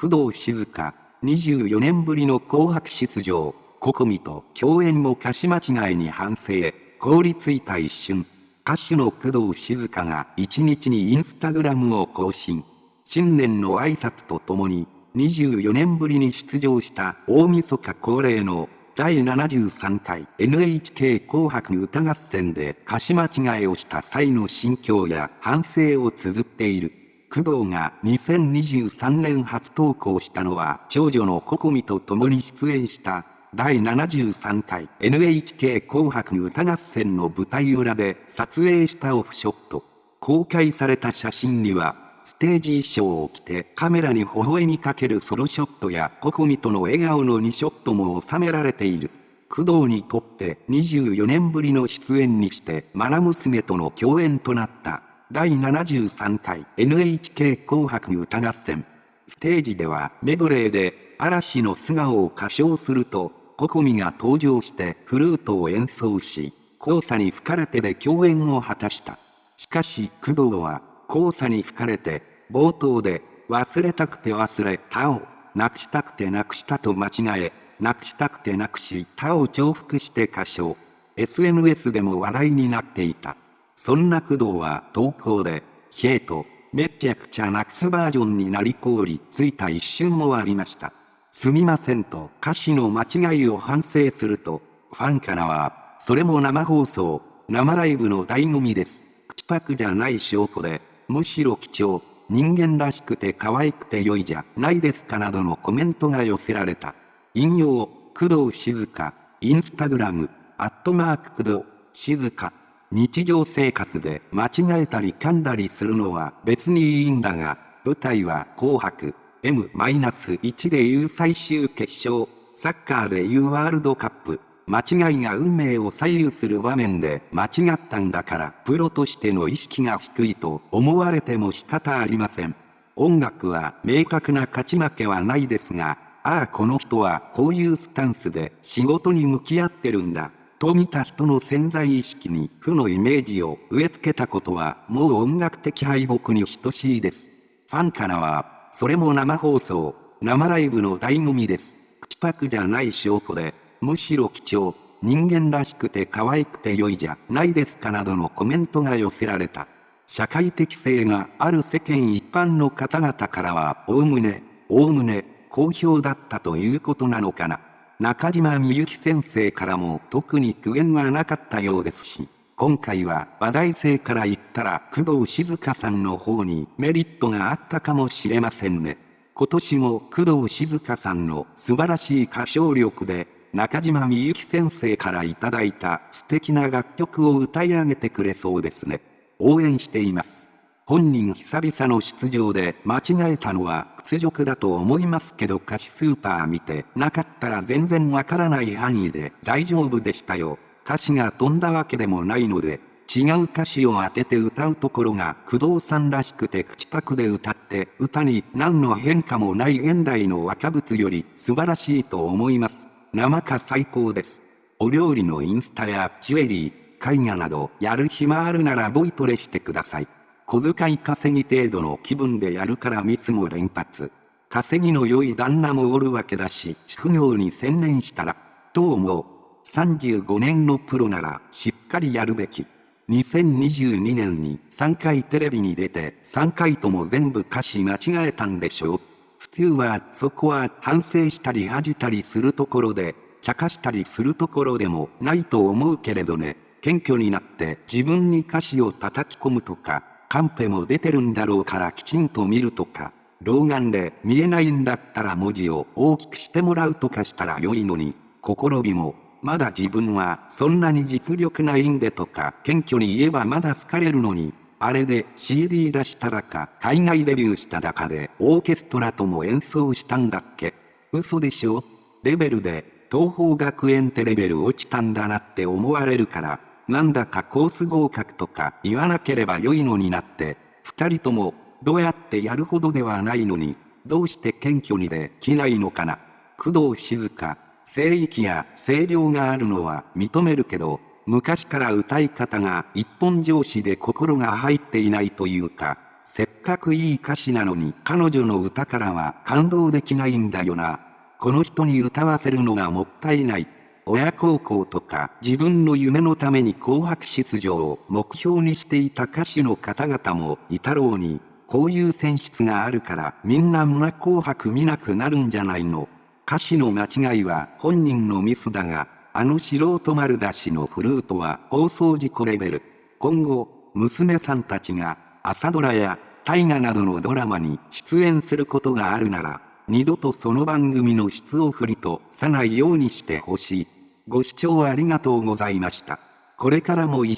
工藤静香、24年ぶりの紅白出場、ココミと共演も歌詞間違いに反省、凍りついた一瞬。歌手の工藤静香が1日にインスタグラムを更新。新年の挨拶とともに、24年ぶりに出場した大晦日恒例の第73回 NHK 紅白歌合戦で歌詞間違いをした際の心境や反省を綴っている。工藤が2023年初投稿したのは長女のココミと共に出演した第73回 NHK 紅白歌合戦の舞台裏で撮影したオフショット。公開された写真にはステージ衣装を着てカメラに微笑みかけるソロショットやココミとの笑顔の2ショットも収められている。工藤にとって24年ぶりの出演にしてマナ娘との共演となった第73回 NHK 紅白歌合戦。ステージではメドレーで嵐の素顔を歌唱すると、ココミが登場してフルートを演奏し、黄砂に吹かれてで共演を果たした。しかし工藤は黄砂に吹かれて、冒頭で、忘れたくて忘れたを、なくしたくてなくしたと間違え、なくしたくてなくしたを重複して歌唱。SNS でも話題になっていた。そんな工藤は投稿で、ヘイト、めちゃくちゃなくすバージョンになり凍りついた一瞬もありました。すみませんと歌詞の間違いを反省すると、ファンからは、それも生放送、生ライブの醍醐味です。口パクじゃない証拠で、むしろ貴重、人間らしくて可愛くて良いじゃないですかなどのコメントが寄せられた。引用、工藤静香、インスタグラム、アットマーク工藤、静香。日常生活で間違えたり噛んだりするのは別にいいんだが、舞台は紅白、M-1 でいう最終決勝、サッカーでいうワールドカップ、間違いが運命を左右する場面で間違ったんだからプロとしての意識が低いと思われても仕方ありません。音楽は明確な勝ち負けはないですが、ああこの人はこういうスタンスで仕事に向き合ってるんだ。と見た人の潜在意識に負のイメージを植え付けたことはもう音楽的敗北に等しいです。ファンからは、それも生放送、生ライブの醍醐味です。口パクじゃない証拠で、むしろ貴重、人間らしくて可愛くて良いじゃないですかなどのコメントが寄せられた。社会的性がある世間一般の方々からは、おおむね、おおむね、好評だったということなのかな。中島みゆき先生からも特に苦言はなかったようですし、今回は話題性から言ったら工藤静香さんの方にメリットがあったかもしれませんね。今年も工藤静香さんの素晴らしい歌唱力で中島みゆき先生からいただいた素敵な楽曲を歌い上げてくれそうですね。応援しています。本人久々の出場で間違えたのは屈辱だと思いますけど歌詞スーパー見てなかったら全然わからない範囲で大丈夫でしたよ。歌詞が飛んだわけでもないので、違う歌詞を当てて歌うところが工藤さんらしくて口パクで歌って歌に何の変化もない現代の若物より素晴らしいと思います。生か最高です。お料理のインスタやジュエリー、絵画などやる暇あるならボイトレしてください。小遣い稼ぎ程度の気分でやるからミスも連発。稼ぎの良い旦那もおるわけだし、副業に専念したら、と思う？35年のプロならしっかりやるべき。2022年に3回テレビに出て3回とも全部歌詞間違えたんでしょう。普通はそこは反省したり恥じたりするところで、茶化したりするところでもないと思うけれどね、謙虚になって自分に歌詞を叩き込むとか、カンペも出てるんだろうからきちんと見るとか、老眼で見えないんだったら文字を大きくしてもらうとかしたら良いのに、心火も、まだ自分はそんなに実力ないんでとか謙虚に言えばまだ好かれるのに、あれで CD 出しただか、海外デビューしただかで、オーケストラとも演奏したんだっけ。嘘でしょ？レベルで、東方学園ってレベル落ちたんだなって思われるから、なんだかコース合格とか言わなければ良いのになって、二人とも、どうやってやるほどではないのに、どうして謙虚にできないのかな。工藤静香、聖域や声量があるのは認めるけど、昔から歌い方が一本上司で心が入っていないというか、せっかくいい歌詞なのに彼女の歌からは感動できないんだよな。この人に歌わせるのがもったいない。親孝行とか自分の夢のために紅白出場を目標にしていた歌手の方々もいたろうに、こういう選出があるからみんな胸紅白見なくなるんじゃないの。歌詞の間違いは本人のミスだが、あの素人丸出しのフルートは放送事故レベル。今後、娘さんたちが朝ドラや大河などのドラマに出演することがあるなら、二度とその番組の質を振りとさないようにしてほしい。ご視聴ありがとうございました。これからも一